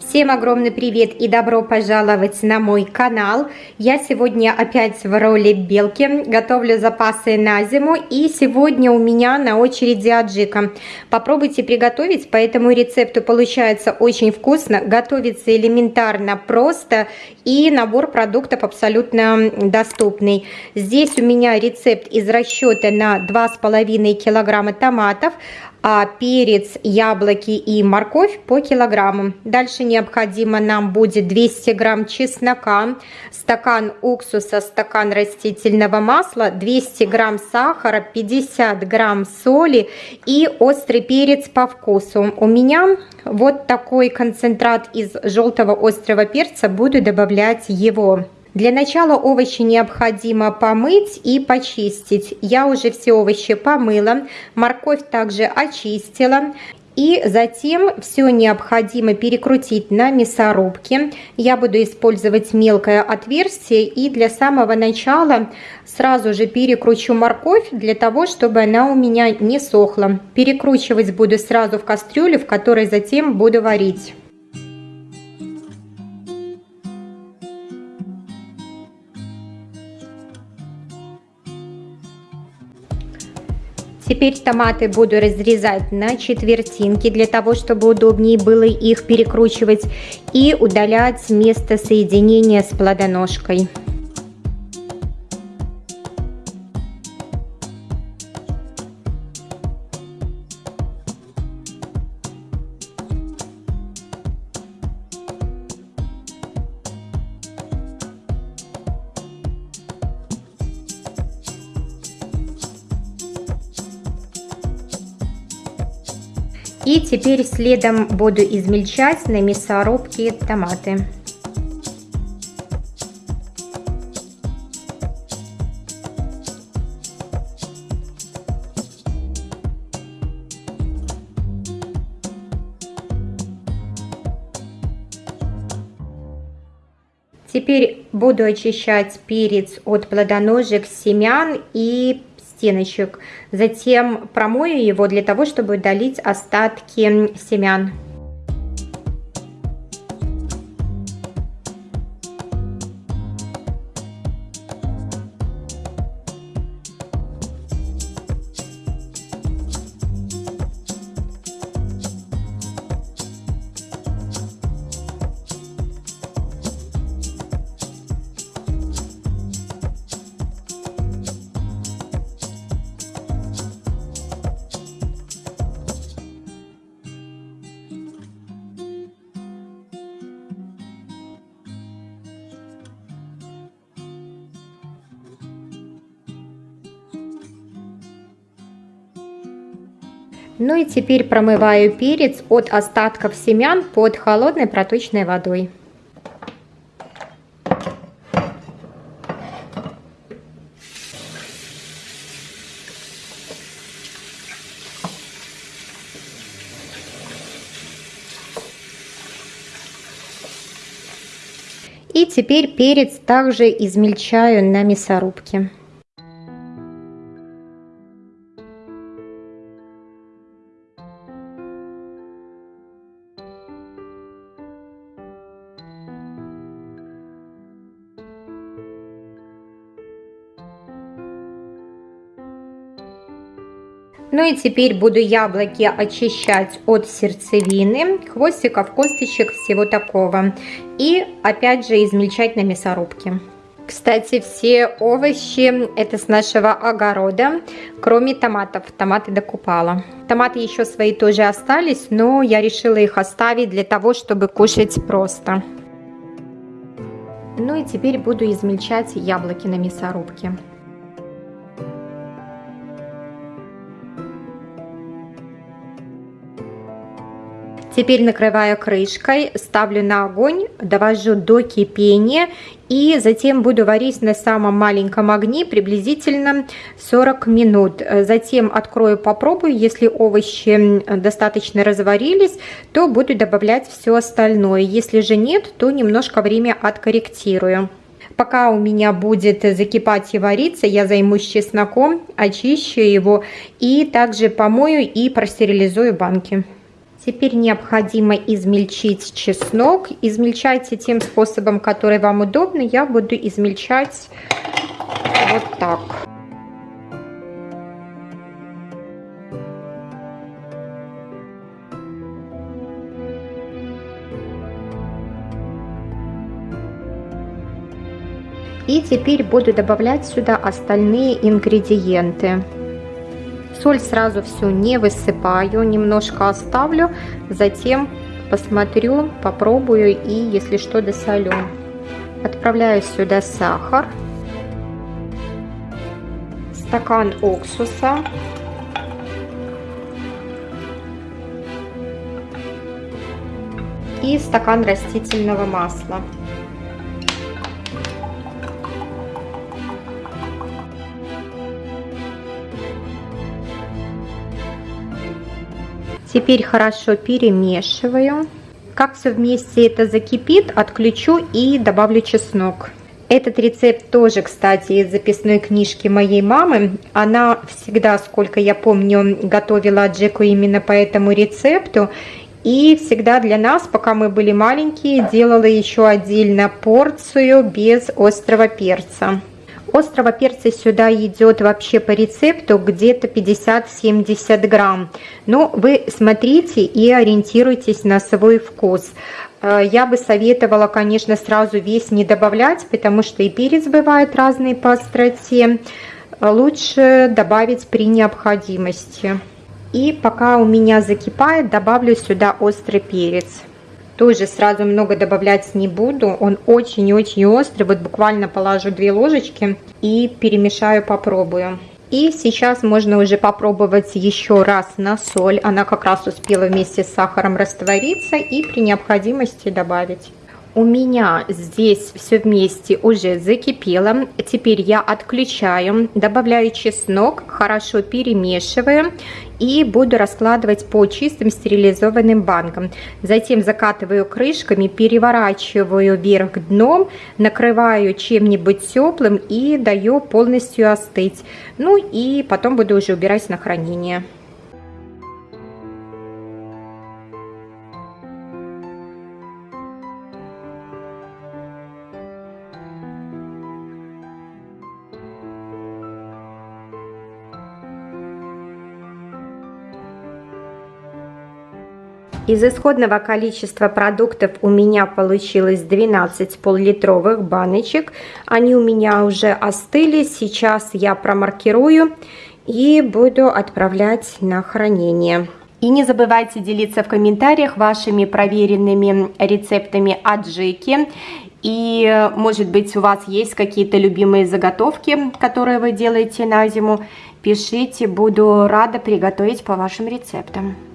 Всем огромный привет и добро пожаловать на мой канал. Я сегодня опять в роли белки, готовлю запасы на зиму и сегодня у меня на очереди аджика. Попробуйте приготовить, по этому рецепту получается очень вкусно, готовится элементарно просто и набор продуктов абсолютно доступный. Здесь у меня рецепт из расчета на 2,5 килограмма томатов, а перец, яблоки и морковь по килограмму. Дальше необходимо нам будет 200 грамм чеснока, стакан уксуса, стакан растительного масла, 200 грамм сахара, 50 грамм соли и острый перец по вкусу. У меня вот такой концентрат из желтого острого перца, буду добавлять его. Для начала овощи необходимо помыть и почистить. Я уже все овощи помыла, морковь также очистила. И затем все необходимо перекрутить на мясорубке. Я буду использовать мелкое отверстие и для самого начала сразу же перекручу морковь для того, чтобы она у меня не сохла. Перекручивать буду сразу в кастрюлю, в которой затем буду варить. Теперь томаты буду разрезать на четвертинки, для того, чтобы удобнее было их перекручивать и удалять место соединения с плодоножкой. И теперь следом буду измельчать на мясорубке томаты. Теперь буду очищать перец от плодоножек, семян и стеночек. Затем промою его для того, чтобы удалить остатки семян. Ну и теперь промываю перец от остатков семян под холодной проточной водой. И теперь перец также измельчаю на мясорубке. Ну и теперь буду яблоки очищать от сердцевины, хвостиков, косточек, всего такого. И опять же измельчать на мясорубке. Кстати, все овощи это с нашего огорода, кроме томатов. Томаты докупала. Томаты еще свои тоже остались, но я решила их оставить для того, чтобы кушать просто. Ну и теперь буду измельчать яблоки на мясорубке. Теперь накрываю крышкой, ставлю на огонь, довожу до кипения и затем буду варить на самом маленьком огне приблизительно 40 минут. Затем открою, попробую. Если овощи достаточно разварились, то буду добавлять все остальное. Если же нет, то немножко время откорректирую. Пока у меня будет закипать и вариться, я займусь чесноком, очищу его и также помою и простерилизую банки. Теперь необходимо измельчить чеснок. Измельчайте тем способом, который вам удобно. Я буду измельчать вот так. И теперь буду добавлять сюда остальные ингредиенты. Соль сразу всю не высыпаю, немножко оставлю, затем посмотрю, попробую и если что досолю. Отправляю сюда сахар, стакан уксуса, и стакан растительного масла. Теперь хорошо перемешиваю. Как все вместе это закипит, отключу и добавлю чеснок. Этот рецепт тоже, кстати, из записной книжки моей мамы. Она всегда, сколько я помню, готовила Джеку именно по этому рецепту. И всегда для нас, пока мы были маленькие, делала еще отдельно порцию без острого перца. Острого перца сюда идет вообще по рецепту где-то 50-70 грамм. Но вы смотрите и ориентируйтесь на свой вкус. Э, я бы советовала, конечно, сразу весь не добавлять, потому что и перец бывает разный по остроте. Лучше добавить при необходимости. И пока у меня закипает, добавлю сюда острый перец. Тоже сразу много добавлять не буду. Он очень-очень острый. Вот буквально положу 2 ложечки и перемешаю, попробую. И сейчас можно уже попробовать еще раз на соль. Она как раз успела вместе с сахаром раствориться и при необходимости добавить. У меня здесь все вместе уже закипело. Теперь я отключаю, добавляю чеснок, хорошо перемешиваю и буду раскладывать по чистым стерилизованным банкам. Затем закатываю крышками, переворачиваю вверх дном, накрываю чем-нибудь теплым и даю полностью остыть. Ну и потом буду уже убирать на хранение. Из исходного количества продуктов у меня получилось 12 пол-литровых баночек. Они у меня уже остыли. Сейчас я промаркирую и буду отправлять на хранение. И не забывайте делиться в комментариях вашими проверенными рецептами аджики. И, может быть, у вас есть какие-то любимые заготовки, которые вы делаете на зиму. Пишите, буду рада приготовить по вашим рецептам.